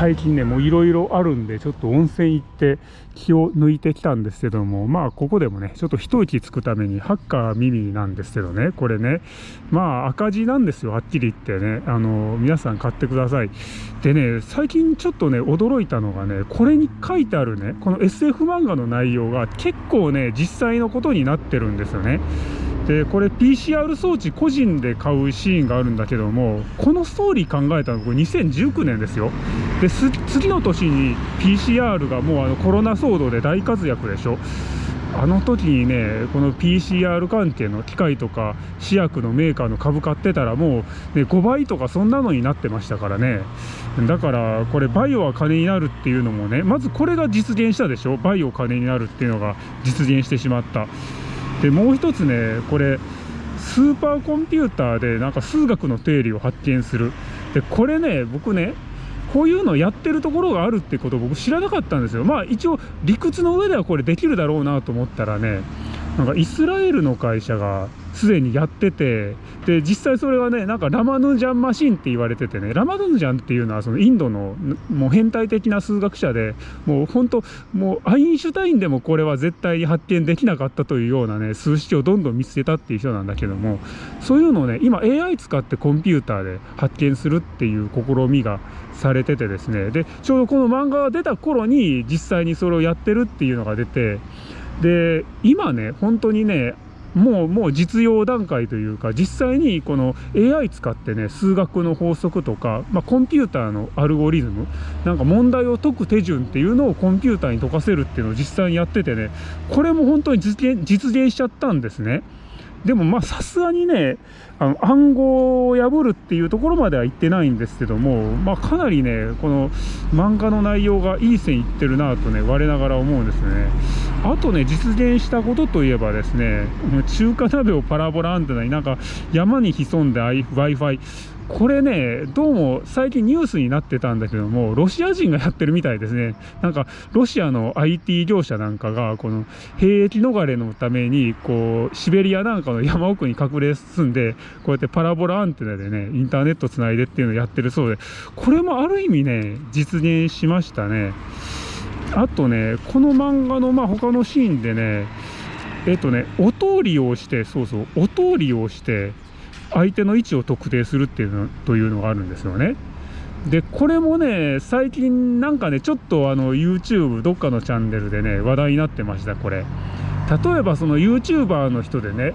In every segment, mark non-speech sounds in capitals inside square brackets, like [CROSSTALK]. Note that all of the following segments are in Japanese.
最近ねもういろいろあるんでちょっと温泉行って気を抜いてきたんですけどもまあここでもねちょっと一息つくためにハッカー耳なんですけどねこれねまあ赤字なんですよはっきり言ってね。あの皆さん買ってください。でね最近ちょっとね驚いたのがねこれに書いてあるねこの SF 漫画の内容が結構ね実際のことになってるんですよね。でこれ PCR 装置個人で買うシーンがあるんだけどもこのストーリー考えたのこれ2019年ですよ。で次の年に PCR がもうあのコロナ騒動で大活躍でしょ。あの時にねこの PCR 関係の機械とか試薬のメーカーの株買ってたらもう、ね、5倍とかそんなのになってましたからね。だからこれバイオは金になるっていうのもねまずこれが実現したでしょ。バイオ金になるっていうのが実現してしまった。でもう一つねこれスーパーコンピューターでなんか数学の定理を発見する。でこれね僕ねこういうのやってるところがあるってことを僕知らなかったんですよ。まあ一応理屈の上ではこれできるだろうなと思ったらねなんかイスラエルの会社がすでにやっててで実際それはねなんかラマヌジャンマシンって言われててねラマヌジャンっていうのはそのインドのもう変態的な数学者でもう本当もうアインシュタインでもこれは絶対に発見できなかったというようなね数式をどんどん見つけたっていう人なんだけどもそういうのをね今 AI 使ってコンピューターで発見するっていう試みがされててですねでちょうどこの漫画が出た頃に実際にそれをやってるっていうのが出てで今ね本当にねもうもう実用段階というか実際にこの AI 使ってね数学の法則とか、まあ、コンピューターのアルゴリズムなんか問題を解く手順っていうのをコンピューターに解かせるっていうのを実際にやっててねこれも本当に実現実現しちゃったんですね。でもまあさすがにねあの暗号を破るっていうところまでは言ってないんですけども、まあ、かなりねこの漫画の内容がいい線いってるなとね我ながら思うんですねあとね実現したことといえばですね中華鍋をパラボラアンテナになんか山に潜んで Wi-Fi これね、どうも最近ニュースになってたんだけども、ロシア人がやってるみたいですね。なんか、ロシアの IT 業者なんかが、この兵役逃れのために、こう、シベリアなんかの山奥に隠れ住んで、こうやってパラボラアンテナでね、インターネットつないでっていうのをやってるそうで、これもある意味ね、実現しましたね。あとね、この漫画の、まあ、他のシーンでね、えっとね、音を利用して、そうそう、音を利用して、相手の位置を特定するっていうのというのがあるんですよね。でこれもね最近なんかねちょっとあの YouTube どっかのチャンネルでね話題になってましたこれ例えばその YouTuber の人でね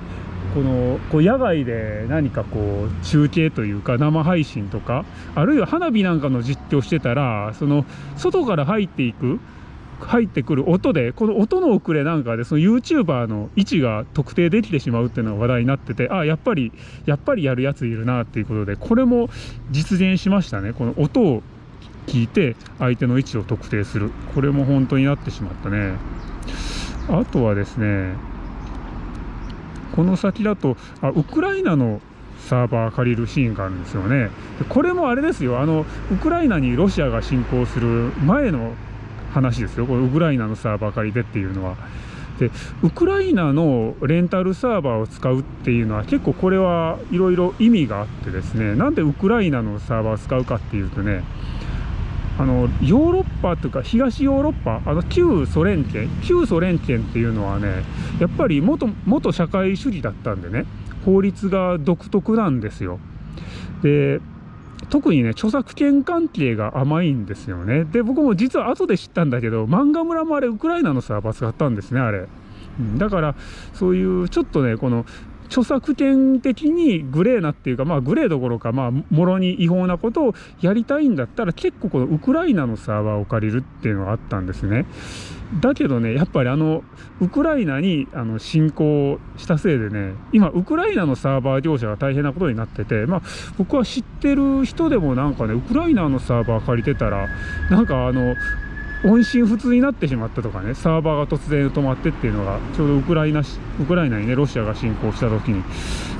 このこう野外で何かこう中継というか生配信とかあるいは花火なんかの実況してたらその外から入っていく入ってくる音でこの音の遅れなんかでその YouTuber の位置が特定できてしまうっていうのが話題になっててあやっぱりやっぱりやるやついるなっていうことでこれも実現しましたね。この音を聞いて相手の位置を特定する。これも本当になってしまったね。あとはですねこの先だとあウクライナのサーバー借りるシーンがあるんですよね。これもあれですよ。あのウクライナにロシアが侵攻する前の話ですよこれウクライナのサーバー借りてっていうのは。でウクライナのレンタルサーバーを使うっていうのは結構これはいろいろ意味があってですねなんでウクライナのサーバーを使うかっていうとねあのヨーロッパというか東ヨーロッパあの旧ソ連圏旧ソ連圏っていうのはねやっぱり元元社会主義だったんでね法律が独特なんですよ。で特にね著作権関係が甘いんですよね。で僕も実は後で知ったんだけど漫画村もあれウクライナのサーバー使ったんですねあれ、うん、だからそういうちょっとねこの著作権的にグレーなっていうかまあグレーどころかまあもろに違法なことをやりたいんだったら結構このウクライナのサーバーを借りるっていうのがあったんですね。だけどねやっぱりあのウクライナにあの侵攻したせいでね今ウクライナのサーバー業者が大変なことになっててまあ僕は知ってる人でもなんかねウクライナのサーバー借りてたらなんかあの音信不通になってしまったとかねサーバーが突然止まってっていうのがちょうどウクライナウクライナにねロシアが侵攻した時に。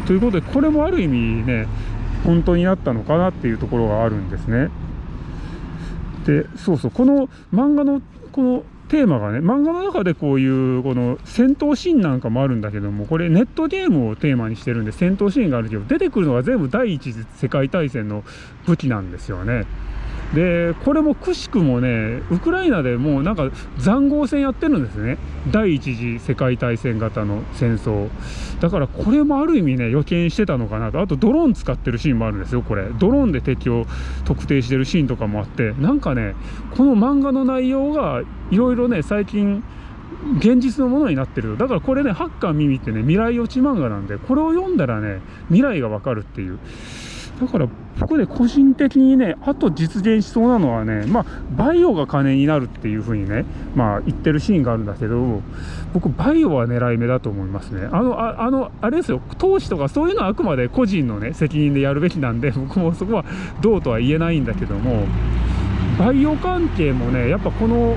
ということでこれもある意味ね本当になったのかなっていうところがあるんですね。でそうそうこの漫画のこのテーマがね漫画の中でこういうこの戦闘シーンなんかもあるんだけどもこれネットゲームをテーマにしてるんで戦闘シーンがあるけど出てくるのが全部第一次世界大戦の武器なんですよね。でこれもくしくもねウクライナでもうなんか塹壕戦やってるんですね。第一次世界大戦型の戦争。だからこれもある意味ね予見してたのかなと。あとドローン使ってるシーンもあるんですよこれ。ドローンで敵を特定してるシーンとかもあって。なんかねこの漫画の内容がいろいろね最近現実のものになってる。だからこれねハッカー耳ってね未来予知漫画なんでこれを読んだらね未来がわかるっていう。だから僕で個人的にねあと実現しそうなのはねまあバイオが金になるっていうふうにねまあ言ってるシーンがあるんだけど僕バイオは狙い目だと思いますね。あのああのあれですよ。投資とかそういうのはあくまで個人のね責任でやるべきなんで [LAUGHS] 僕もそこはどうとは言えないんだけどもバイオ関係もねやっぱこの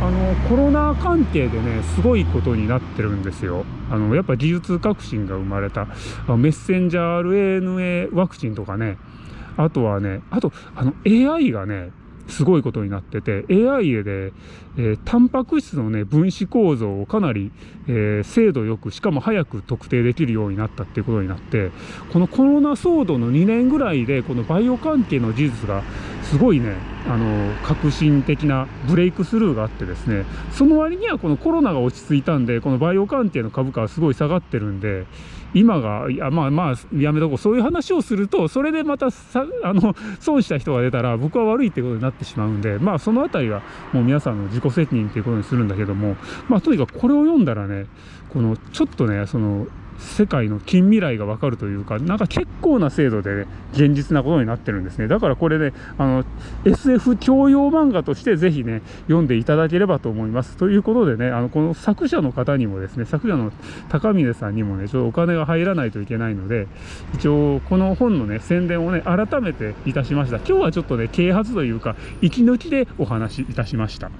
あのコロナ関係でねすごいことになってるんですよ。あのやっぱ技術革新が生まれた。メッセンジャー RNA ワクチンとかね。あとはねあとあの AI がねすごいことになってて AI で、えー、タンパク質のね分子構造をかなり、えー、精度よくしかも早く特定できるようになったっていうことになってこのコロナ騒動の2年ぐらいでこのバイオ関係の技術がすごいねあの革新的なブレイクスルーがあってですねその割にはこのコロナが落ち着いたんでこのバイオ関係の株価はすごい下がってるんで今がいやまあまあやめとこう。そういう話をするとそれでまたさあの損した人が出たら僕は悪いってことになってしまうんでまあその辺りはもう皆さんの自己責任っていうことにするんだけどもまあとにかくこれを読んだらねこのちょっとねその世界の近未来がわかるというかなんか結構な精度で、ね、現実なことになってるんですね。だからこれねあの SF 教養漫画としてぜひね読んでいただければと思います。ということでねあのこの作者の方にもですね作者の高峰さんにもねちょっとお金が入らないといけないので一応この本のね宣伝をね改めていたしました。今日はちょっとね啓発というか息抜きでお話しいたしました。